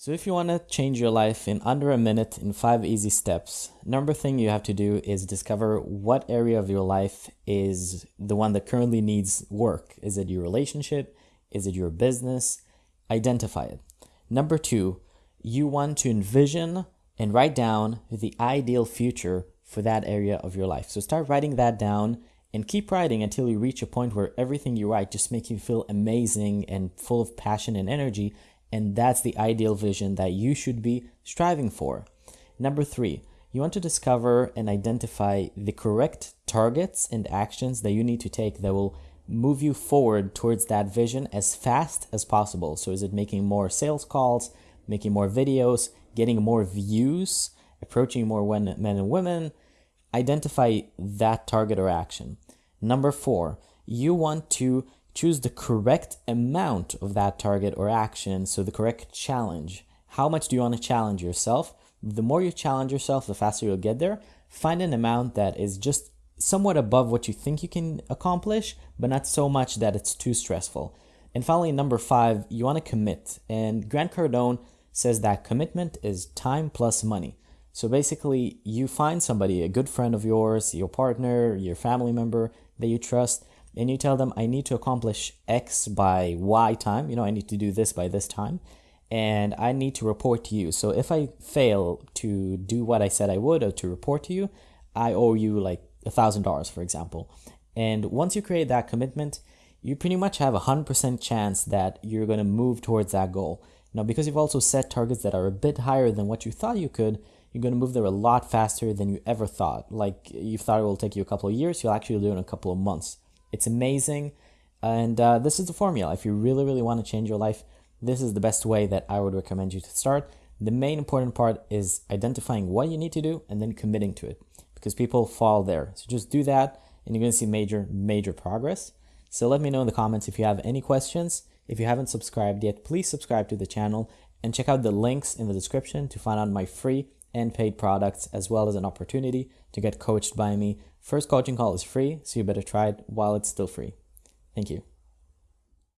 So if you want to change your life in under a minute in five easy steps, number thing you have to do is discover what area of your life is the one that currently needs work. Is it your relationship? Is it your business? Identify it. Number two, you want to envision and write down the ideal future for that area of your life. So start writing that down and keep writing until you reach a point where everything you write just makes you feel amazing and full of passion and energy and that's the ideal vision that you should be striving for. Number three, you want to discover and identify the correct targets and actions that you need to take that will move you forward towards that vision as fast as possible. So, is it making more sales calls, making more videos, getting more views, approaching more men and women? Identify that target or action. Number four, you want to Choose the correct amount of that target or action, so the correct challenge. How much do you want to challenge yourself? The more you challenge yourself, the faster you'll get there. Find an amount that is just somewhat above what you think you can accomplish, but not so much that it's too stressful. And finally, number five, you want to commit. And Grant Cardone says that commitment is time plus money. So basically, you find somebody, a good friend of yours, your partner, your family member that you trust, and you tell them I need to accomplish X by Y time, you know, I need to do this by this time, and I need to report to you. So if I fail to do what I said I would or to report to you, I owe you like a thousand dollars, for example. And once you create that commitment, you pretty much have a hundred percent chance that you're going to move towards that goal. Now, because you've also set targets that are a bit higher than what you thought you could, you're going to move there a lot faster than you ever thought. Like you thought it will take you a couple of years, you'll actually do it in a couple of months. It's amazing. And uh, this is the formula. If you really, really want to change your life, this is the best way that I would recommend you to start. The main important part is identifying what you need to do and then committing to it because people fall there. So just do that and you're going to see major, major progress. So let me know in the comments if you have any questions. If you haven't subscribed yet, please subscribe to the channel and check out the links in the description to find out my free and paid products as well as an opportunity to get coached by me First coaching call is free, so you better try it while it's still free. Thank you.